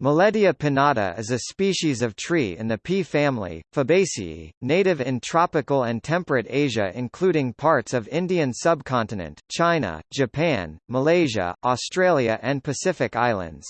Millettia pinnata is a species of tree in the pea family, Fabaceae, native in tropical and temperate Asia including parts of Indian subcontinent, China, Japan, Malaysia, Australia and Pacific Islands.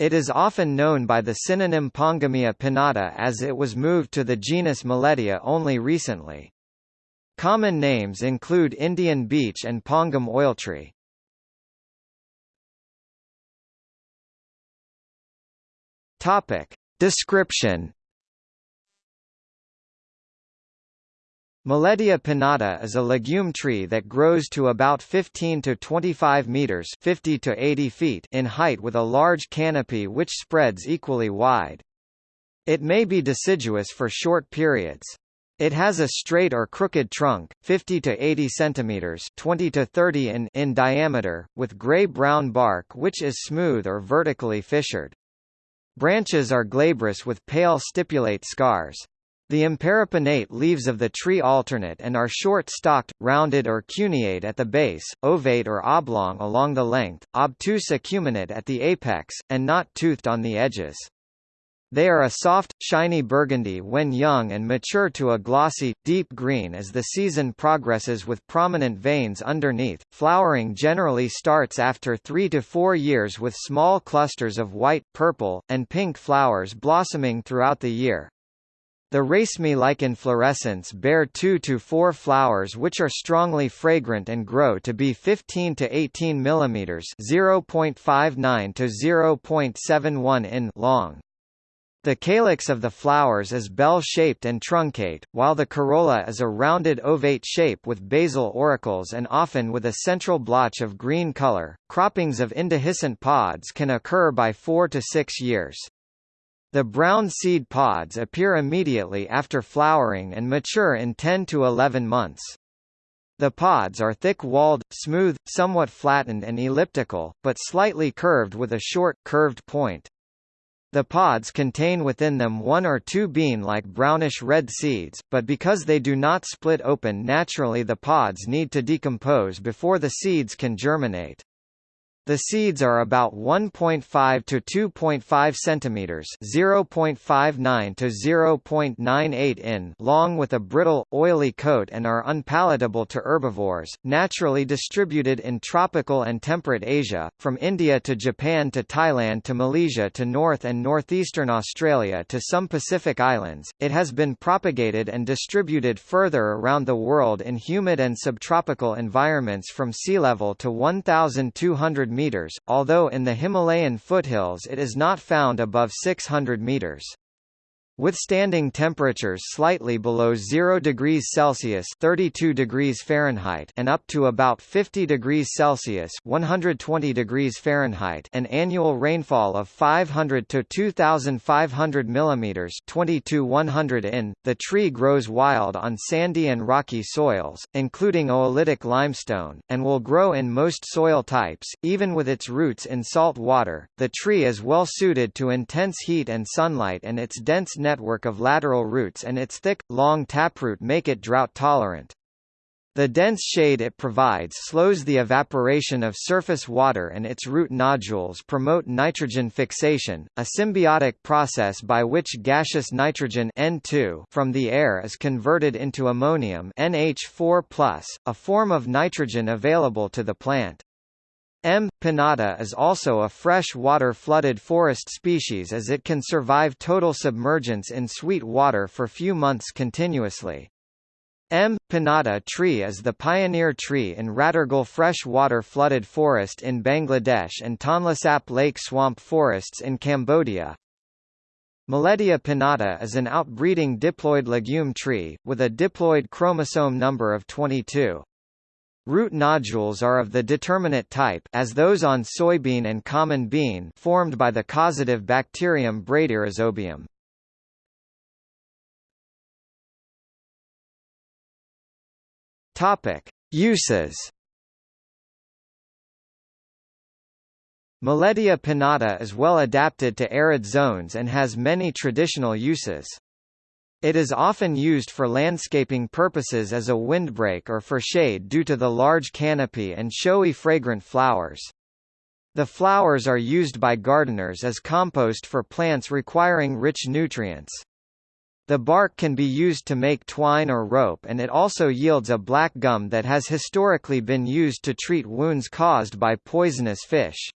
It is often known by the synonym Pongamia pinnata as it was moved to the genus Millettia only recently. Common names include Indian beech and Pongum oiltree. Topic. Description Millettia pinnata is a legume tree that grows to about 15 to 25 meters 50 to 80 feet in height with a large canopy which spreads equally wide. It may be deciduous for short periods. It has a straight or crooked trunk, 50 to 80 centimeters, 20 to 30 in in diameter, with gray-brown bark which is smooth or vertically fissured. Branches are glabrous with pale stipulate scars. The imparipinnate leaves of the tree alternate and are short-stalked, rounded or cuneate at the base, ovate or oblong along the length, obtuse acuminate at the apex, and not toothed on the edges. They are a soft, shiny burgundy when young and mature to a glossy, deep green as the season progresses with prominent veins underneath. Flowering generally starts after three to four years with small clusters of white, purple, and pink flowers blossoming throughout the year. The raceme-like inflorescence bear 2 to 4 flowers which are strongly fragrant and grow to be 15 to 18 mm (0.59 to 0.71 in) long. The calyx of the flowers is bell-shaped and truncate, while the corolla is a rounded ovate shape with basal auricles and often with a central blotch of green color. Croppings of indehiscent pods can occur by 4 to 6 years. The brown seed pods appear immediately after flowering and mature in 10 to 11 months. The pods are thick-walled, smooth, somewhat flattened and elliptical, but slightly curved with a short, curved point. The pods contain within them one or two bean-like brownish-red seeds, but because they do not split open naturally the pods need to decompose before the seeds can germinate. The seeds are about 1.5 to 2.5 centimeters (0.59 to 0.98 in) long with a brittle, oily coat and are unpalatable to herbivores. Naturally distributed in tropical and temperate Asia, from India to Japan to Thailand to Malaysia to North and northeastern Australia to some Pacific islands, it has been propagated and distributed further around the world in humid and subtropical environments from sea level to 1,200 meters, although in the Himalayan foothills it is not found above 600 meters. Withstanding temperatures slightly below 0 degrees Celsius (32 degrees Fahrenheit) and up to about 50 degrees Celsius (120 degrees Fahrenheit), an annual rainfall of 500 to 2500 millimeters (22 100 in), the tree grows wild on sandy and rocky soils, including oolitic limestone, and will grow in most soil types, even with its roots in salt water. The tree is well suited to intense heat and sunlight and its dense network of lateral roots and its thick, long taproot make it drought-tolerant. The dense shade it provides slows the evaporation of surface water and its root nodules promote nitrogen fixation, a symbiotic process by which gaseous nitrogen N2 from the air is converted into ammonium NH4+, a form of nitrogen available to the plant. M. pinnata is also a fresh-water flooded forest species as it can survive total submergence in sweet water for few months continuously. M. pinnata tree is the pioneer tree in Ratargul freshwater flooded forest in Bangladesh and Tonle Sap Lake swamp forests in Cambodia. Millettia pinnata is an outbreeding diploid legume tree, with a diploid chromosome number of 22. Root nodules are of the determinate type as those on soybean and common bean formed by the causative bacterium Bradyrhizobium. Topic: Uses. Millettia pinnata is well adapted to arid zones and has many traditional uses. It is often used for landscaping purposes as a windbreak or for shade due to the large canopy and showy fragrant flowers. The flowers are used by gardeners as compost for plants requiring rich nutrients. The bark can be used to make twine or rope and it also yields a black gum that has historically been used to treat wounds caused by poisonous fish.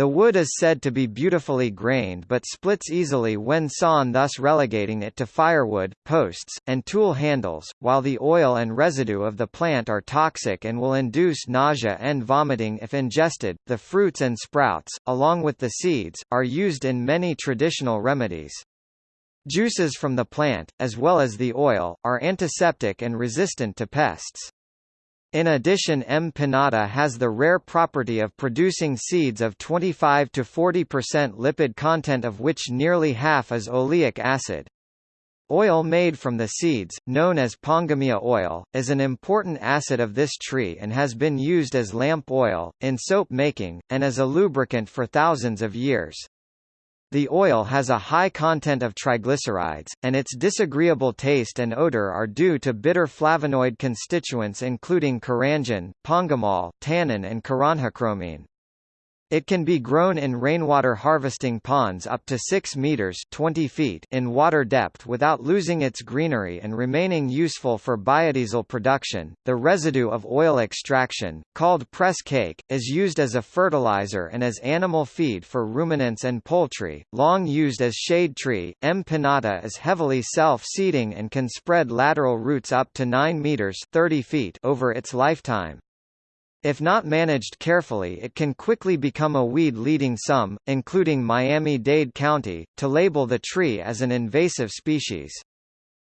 The wood is said to be beautifully grained but splits easily when sawn thus relegating it to firewood, posts, and tool handles, while the oil and residue of the plant are toxic and will induce nausea and vomiting if ingested. The fruits and sprouts, along with the seeds, are used in many traditional remedies. Juices from the plant, as well as the oil, are antiseptic and resistant to pests. In addition M. pinnata has the rare property of producing seeds of 25 to 40% lipid content of which nearly half is oleic acid. Oil made from the seeds, known as pongamia oil, is an important acid of this tree and has been used as lamp oil, in soap making, and as a lubricant for thousands of years. The oil has a high content of triglycerides, and its disagreeable taste and odor are due to bitter flavonoid constituents including karanjin, pongamol, tannin and karanjachromene. It can be grown in rainwater harvesting ponds up to 6 meters 20 feet in water depth without losing its greenery and remaining useful for biodiesel production. The residue of oil extraction, called press cake, is used as a fertilizer and as animal feed for ruminants and poultry. Long used as shade tree, M. pinnata is heavily self-seeding and can spread lateral roots up to 9 meters 30 feet over its lifetime. If not managed carefully it can quickly become a weed leading some, including Miami-Dade County, to label the tree as an invasive species.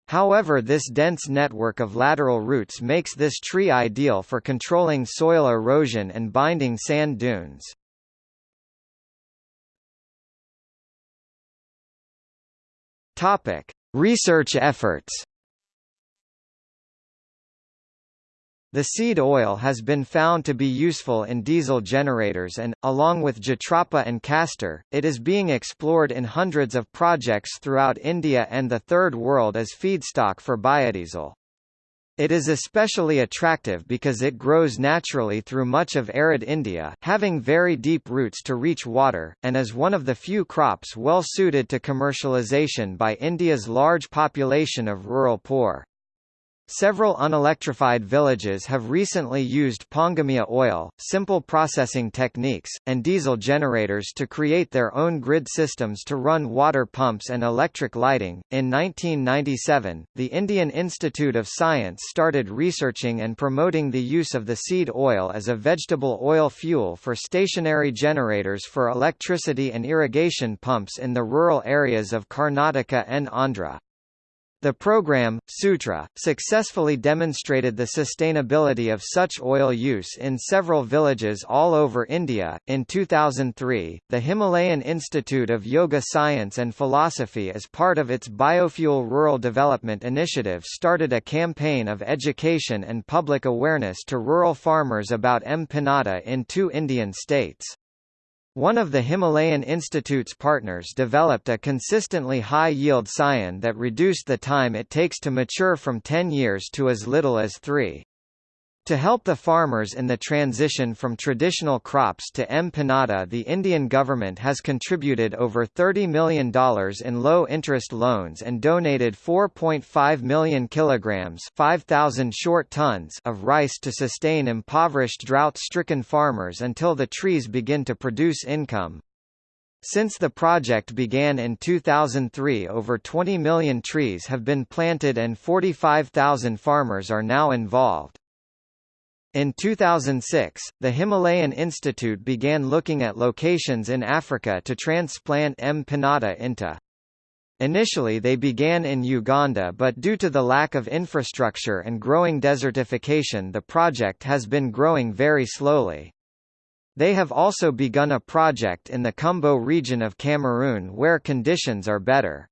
However this dense network of lateral roots makes this tree ideal for controlling soil erosion and binding sand dunes. Topic: Research efforts. The seed oil has been found to be useful in diesel generators and, along with jatropha and castor, it is being explored in hundreds of projects throughout India and the Third World as feedstock for biodiesel. It is especially attractive because it grows naturally through much of arid India having very deep roots to reach water, and is one of the few crops well suited to commercialization by India's large population of rural poor. Several unelectrified villages have recently used pongamia oil, simple processing techniques, and diesel generators to create their own grid systems to run water pumps and electric lighting. In 1997, the Indian Institute of Science started researching and promoting the use of the seed oil as a vegetable oil fuel for stationary generators for electricity and irrigation pumps in the rural areas of Karnataka and Andhra. The program, Sutra, successfully demonstrated the sustainability of such oil use in several villages all over India. In 2003, the Himalayan Institute of Yoga Science and Philosophy, as part of its Biofuel Rural Development Initiative, started a campaign of education and public awareness to rural farmers about M. pinnata in two Indian states. One of the Himalayan Institute's partners developed a consistently high-yield scion that reduced the time it takes to mature from 10 years to as little as 3. To help the farmers in the transition from traditional crops to M. pinnata the Indian government has contributed over $30 million in low-interest loans and donated 4.5 million kilograms 5,000 short tons of rice to sustain impoverished drought-stricken farmers until the trees begin to produce income. Since the project began in 2003 over 20 million trees have been planted and 45,000 farmers are now involved. In 2006, the Himalayan Institute began looking at locations in Africa to transplant M. pinnata into. Initially they began in Uganda but due to the lack of infrastructure and growing desertification the project has been growing very slowly. They have also begun a project in the Kumbo region of Cameroon where conditions are better.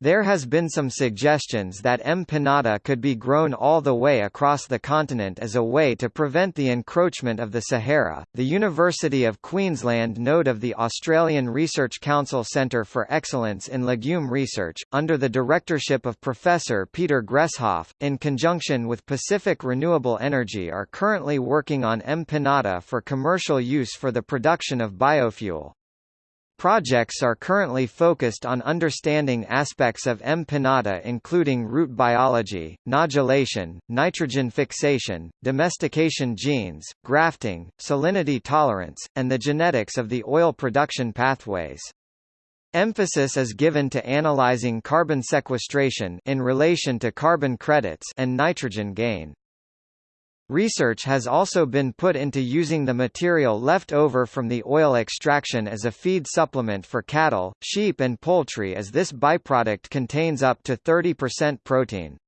There has been some suggestions that M. pinnata could be grown all the way across the continent as a way to prevent the encroachment of the Sahara. The University of Queensland node of the Australian Research Council Centre for Excellence in Legume Research, under the directorship of Professor Peter Gresshoff, in conjunction with Pacific Renewable Energy are currently working on M. pinnata for commercial use for the production of biofuel. Projects are currently focused on understanding aspects of M. including root biology, nodulation, nitrogen fixation, domestication genes, grafting, salinity tolerance, and the genetics of the oil production pathways. Emphasis is given to analyzing carbon sequestration in relation to carbon credits and nitrogen gain. Research has also been put into using the material left over from the oil extraction as a feed supplement for cattle, sheep and poultry as this byproduct contains up to 30% protein.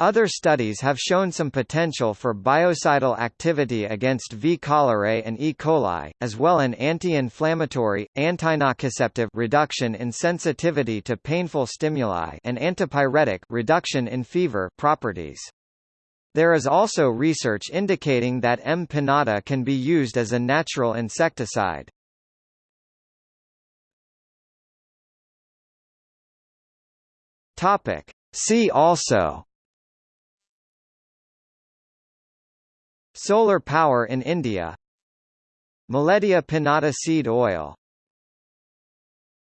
Other studies have shown some potential for biocidal activity against V. cholerae and E. coli, as well an anti-inflammatory, antinociceptive reduction in sensitivity to painful stimuli and antipyretic reduction in fever properties. There is also research indicating that M. pinnata can be used as a natural insecticide. Topic. See also Solar power in India Millettia pinnata seed oil